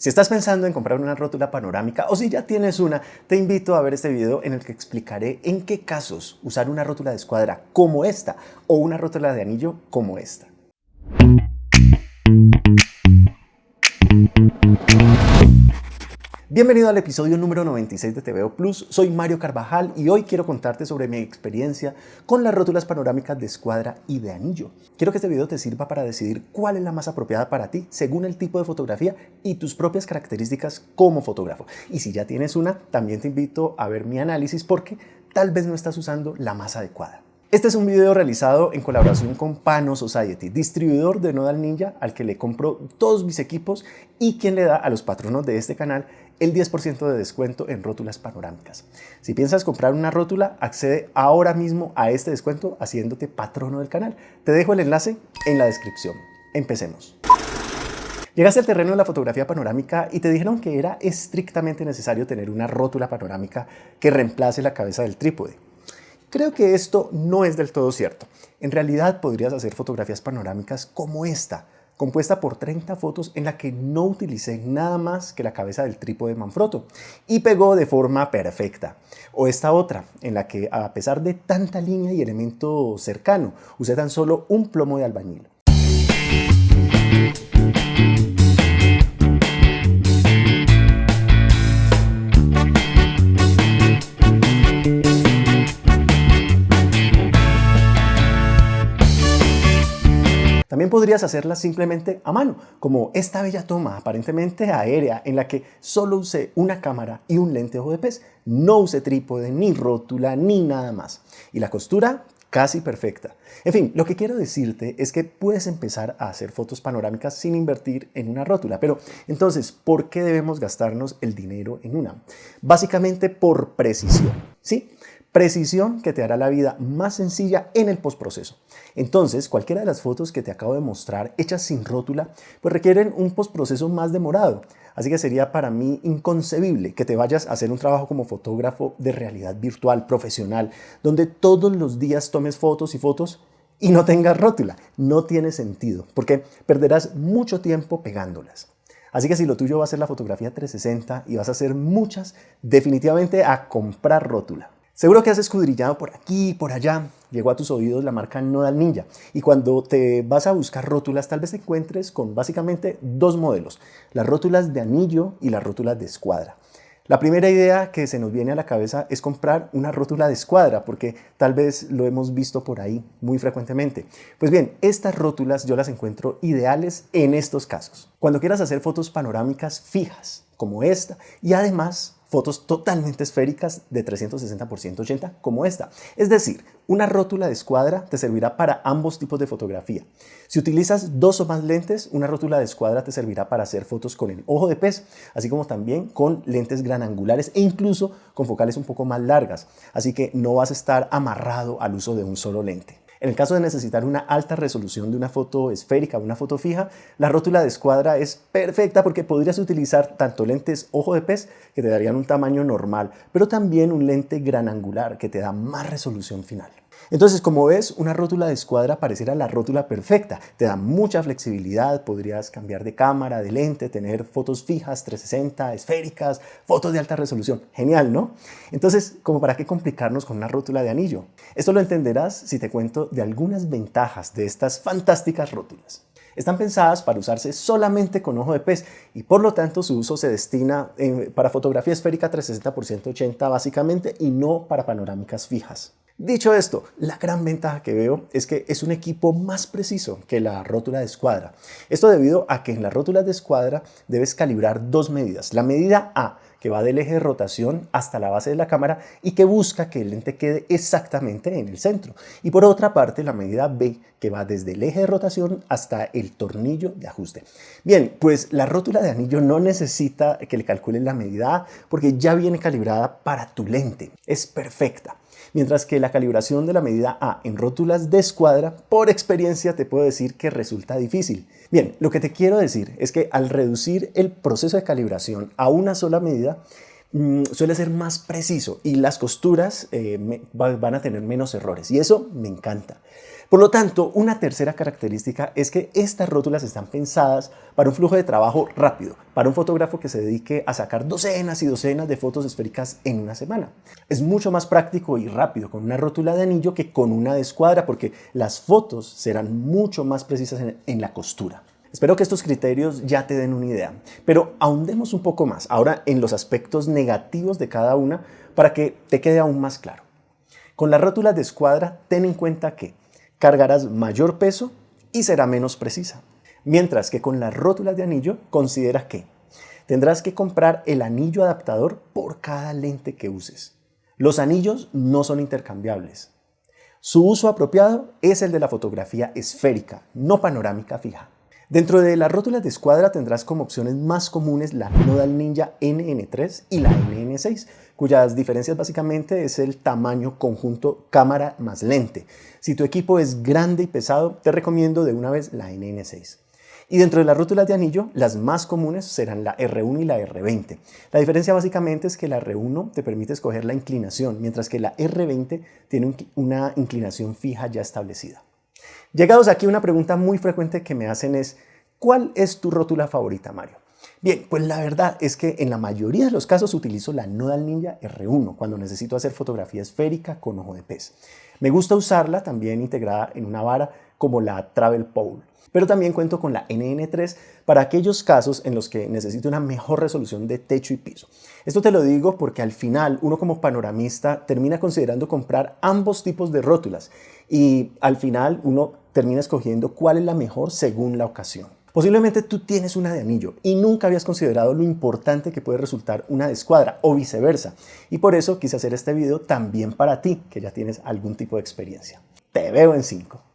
Si estás pensando en comprar una rótula panorámica o si ya tienes una, te invito a ver este video en el que explicaré en qué casos usar una rótula de escuadra como esta o una rótula de anillo como esta. Bienvenido al episodio número 96 de TVO Plus, soy Mario Carvajal y hoy quiero contarte sobre mi experiencia con las rótulas panorámicas de escuadra y de anillo. Quiero que este video te sirva para decidir cuál es la más apropiada para ti según el tipo de fotografía y tus propias características como fotógrafo. Y si ya tienes una, también te invito a ver mi análisis porque tal vez no estás usando la más adecuada. Este es un video realizado en colaboración con Pano Society, distribuidor de Nodal Ninja al que le compro todos mis equipos y quien le da a los patronos de este canal el 10% de descuento en rótulas panorámicas. Si piensas comprar una rótula, accede ahora mismo a este descuento haciéndote patrono del canal. Te dejo el enlace en la descripción. Empecemos. Llegaste al terreno de la fotografía panorámica y te dijeron que era estrictamente necesario tener una rótula panorámica que reemplace la cabeza del trípode. Creo que esto no es del todo cierto. En realidad podrías hacer fotografías panorámicas como esta, compuesta por 30 fotos en la que no utilicé nada más que la cabeza del trípode Manfrotto y pegó de forma perfecta. O esta otra, en la que a pesar de tanta línea y elemento cercano, usé tan solo un plomo de albañil. Podrías hacerla simplemente a mano, como esta bella toma aparentemente aérea en la que solo usé una cámara y un lente ojo de pez. No usé trípode, ni rótula, ni nada más. Y la costura casi perfecta. En fin, lo que quiero decirte es que puedes empezar a hacer fotos panorámicas sin invertir en una rótula. Pero entonces, ¿por qué debemos gastarnos el dinero en una? Básicamente por precisión. ¿sí? Precisión que te hará la vida más sencilla en el postproceso. Entonces, cualquiera de las fotos que te acabo de mostrar hechas sin rótula, pues requieren un postproceso más demorado. Así que sería para mí inconcebible que te vayas a hacer un trabajo como fotógrafo de realidad virtual, profesional, donde todos los días tomes fotos y fotos y no tengas rótula. No tiene sentido, porque perderás mucho tiempo pegándolas. Así que si lo tuyo va a ser la fotografía 360 y vas a hacer muchas, definitivamente a comprar rótula. Seguro que has escudriñado por aquí y por allá, llegó a tus oídos la marca Nodal Ninja y cuando te vas a buscar rótulas tal vez te encuentres con básicamente dos modelos, las rótulas de anillo y las rótulas de escuadra. La primera idea que se nos viene a la cabeza es comprar una rótula de escuadra, porque tal vez lo hemos visto por ahí muy frecuentemente. Pues bien, estas rótulas yo las encuentro ideales en estos casos. Cuando quieras hacer fotos panorámicas fijas, como esta, y además fotos totalmente esféricas de 360 por 180 como esta. Es decir, una rótula de escuadra te servirá para ambos tipos de fotografía. Si utilizas dos o más lentes, una rótula de escuadra te servirá para hacer fotos con el ojo de pez, así como también con lentes gran angulares e incluso con focales un poco más largas. Así que no vas a estar amarrado al uso de un solo lente. En el caso de necesitar una alta resolución de una foto esférica o una foto fija, la rótula de escuadra es perfecta porque podrías utilizar tanto lentes ojo de pez que te darían un tamaño normal, pero también un lente gran angular que te da más resolución final. Entonces, como ves, una rótula de escuadra pareciera la rótula perfecta. Te da mucha flexibilidad, podrías cambiar de cámara, de lente, tener fotos fijas, 360, esféricas, fotos de alta resolución. Genial, ¿no? Entonces, ¿como para qué complicarnos con una rótula de anillo? Esto lo entenderás si te cuento de algunas ventajas de estas fantásticas rótulas. Están pensadas para usarse solamente con ojo de pez y por lo tanto su uso se destina eh, para fotografía esférica 360 x 180 básicamente y no para panorámicas fijas. Dicho esto, la gran ventaja que veo es que es un equipo más preciso que la rótula de escuadra. Esto debido a que en las rótulas de escuadra debes calibrar dos medidas. La medida A, que va del eje de rotación hasta la base de la cámara y que busca que el lente quede exactamente en el centro. Y por otra parte, la medida B, que va desde el eje de rotación hasta el tornillo de ajuste. Bien, pues la rótula de anillo no necesita que le calculen la medida A porque ya viene calibrada para tu lente. Es perfecta mientras que la calibración de la medida A en rótulas de escuadra, por experiencia te puedo decir que resulta difícil. Bien, lo que te quiero decir es que al reducir el proceso de calibración a una sola medida, mm, suele ser más preciso y las costuras eh, van a tener menos errores y eso me encanta. Por lo tanto, una tercera característica es que estas rótulas están pensadas para un flujo de trabajo rápido, para un fotógrafo que se dedique a sacar docenas y docenas de fotos esféricas en una semana. Es mucho más práctico y rápido con una rótula de anillo que con una de escuadra porque las fotos serán mucho más precisas en, la costura. Espero que estos criterios ya te den una idea, pero ahondemos un poco más ahora en los aspectos negativos de cada una para que te quede aún más claro. Con las rótulas de escuadra, ten en cuenta que cargarás mayor peso y será menos precisa. Mientras que con las rótulas de anillo considera que tendrás que comprar el anillo adaptador por cada lente que uses. Los anillos no son intercambiables. Su uso apropiado es el de la fotografía esférica, no panorámica fija. Dentro de las rótulas de escuadra tendrás como opciones más comunes la Nodal Ninja NN3 y la NN6, cuyas diferencias básicamente es el tamaño conjunto cámara más lente. Si tu equipo es grande y pesado, te recomiendo de una vez la NN6. Y dentro de las rótulas de anillo, las más comunes serán la R1 y la R20. La diferencia básicamente es que la R1 te permite escoger la inclinación, mientras que la R20 tiene una inclinación fija ya establecida. Llegados aquí, una pregunta muy frecuente que me hacen es, ¿cuál es tu rótula favorita, Mario? Bien, pues la verdad es que en la mayoría de los casos utilizo la Nodal Ninja R1 cuando necesito hacer fotografía esférica con ojo de pez. Me gusta usarla también integrada en una vara como la Travel Pole, pero también cuento con la NN3 para aquellos casos en los que necesito una mejor resolución de techo y piso. Esto te lo digo porque al final uno como panoramista termina considerando comprar ambos tipos de rótulas y al final uno termina escogiendo cuál es la mejor según la ocasión. Posiblemente tú tienes una de anillo y nunca habías considerado lo importante que puede resultar una de escuadra o viceversa. Y por eso quise hacer este video también para ti, que ya tienes algún tipo de experiencia. Te veo en 5.